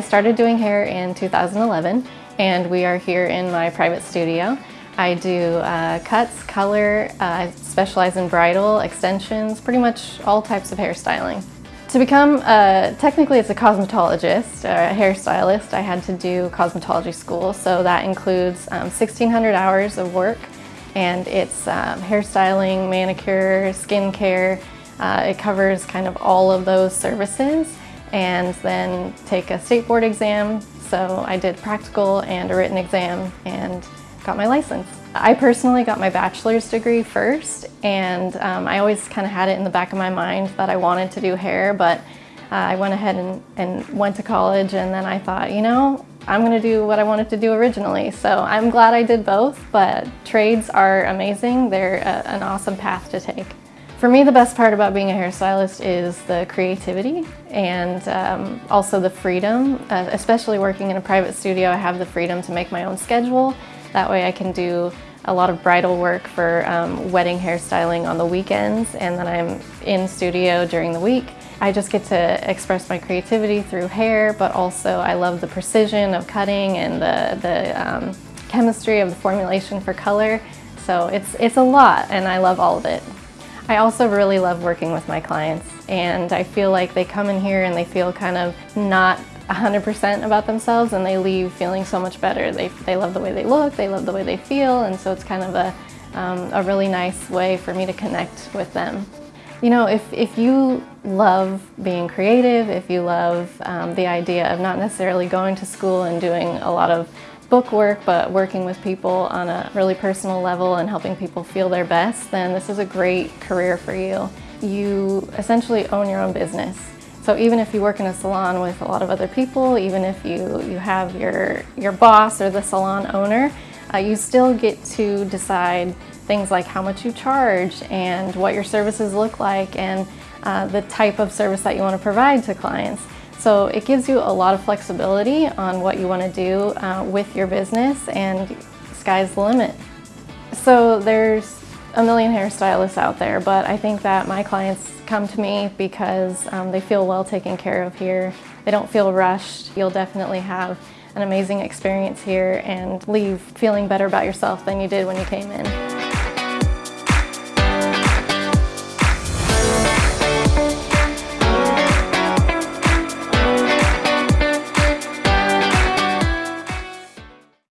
started doing hair in 2011 and we are here in my private studio. I do uh, cuts, color, uh, I specialize in bridal, extensions, pretty much all types of hairstyling. To become, uh, technically it's a cosmetologist, a hairstylist, I had to do cosmetology school, so that includes um, 1,600 hours of work and it's um, hairstyling, manicure, skincare, uh, it covers kind of all of those services and then take a state board exam. So I did practical and a written exam and got my license. I personally got my bachelor's degree first and um, I always kind of had it in the back of my mind that I wanted to do hair but uh, I went ahead and, and went to college and then I thought, you know, I'm going to do what I wanted to do originally. So I'm glad I did both, but trades are amazing. They're a, an awesome path to take. For me, the best part about being a hairstylist is the creativity and um, also the freedom, uh, especially working in a private studio, I have the freedom to make my own schedule. That way I can do a lot of bridal work for um, wedding hairstyling on the weekends and then I'm in studio during the week. I just get to express my creativity through hair, but also I love the precision of cutting and the, the um, chemistry of the formulation for color. So it's, it's a lot and I love all of it. I also really love working with my clients and I feel like they come in here and they feel kind of not 100% about themselves and they leave feeling so much better. They, they love the way they look, they love the way they feel and so it's kind of a, um, a really nice way for me to connect with them. You know, if, if you love being creative, if you love um, the idea of not necessarily going to school and doing a lot of book work, but working with people on a really personal level and helping people feel their best, then this is a great career for you. You essentially own your own business. So even if you work in a salon with a lot of other people, even if you, you have your, your boss or the salon owner, uh, you still get to decide things like how much you charge and what your services look like and uh, the type of service that you want to provide to clients. So it gives you a lot of flexibility on what you want to do uh, with your business and sky's the limit. So there's a million hairstylists out there, but I think that my clients come to me because um, they feel well taken care of here. They don't feel rushed. You'll definitely have an amazing experience here and leave feeling better about yourself than you did when you came in.